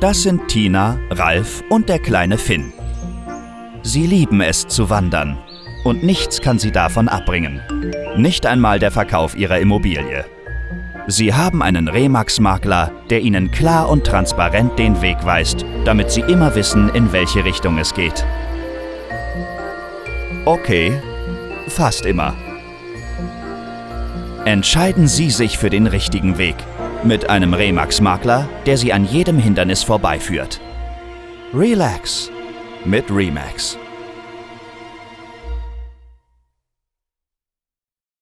Das sind Tina, Ralf und der kleine Finn. Sie lieben es zu wandern und nichts kann sie davon abbringen. Nicht einmal der Verkauf ihrer Immobilie. Sie haben einen Remax-Makler, der ihnen klar und transparent den Weg weist, damit sie immer wissen, in welche Richtung es geht. Okay, fast immer. Entscheiden Sie sich für den richtigen Weg. Mit einem Remax-Makler, der Sie an jedem Hindernis vorbeiführt. Relax mit Remax.